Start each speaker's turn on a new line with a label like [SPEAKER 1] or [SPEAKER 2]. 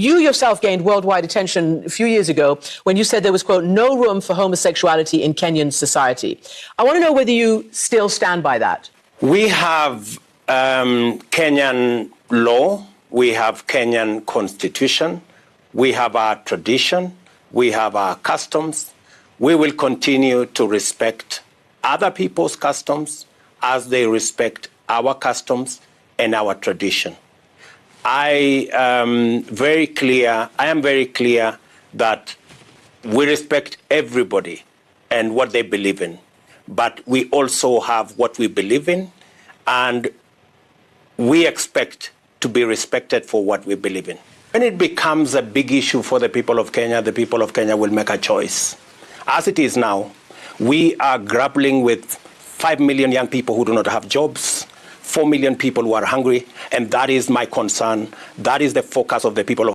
[SPEAKER 1] you yourself gained worldwide attention a few years ago when you said there was, quote, no room for homosexuality in Kenyan society. I want to know whether you still stand by that.
[SPEAKER 2] We have um, Kenyan law, we have Kenyan constitution, we have our tradition, we have our customs. We will continue to respect other people's customs as they respect our customs and our tradition. I am very clear, I am very clear that we respect everybody and what they believe in. But we also have what we believe in, and we expect to be respected for what we believe in. When it becomes a big issue for the people of Kenya, the people of Kenya will make a choice. As it is now, we are grappling with 5 million young people who do not have jobs, 4 million people who are hungry, and that is my concern. That is the focus of the people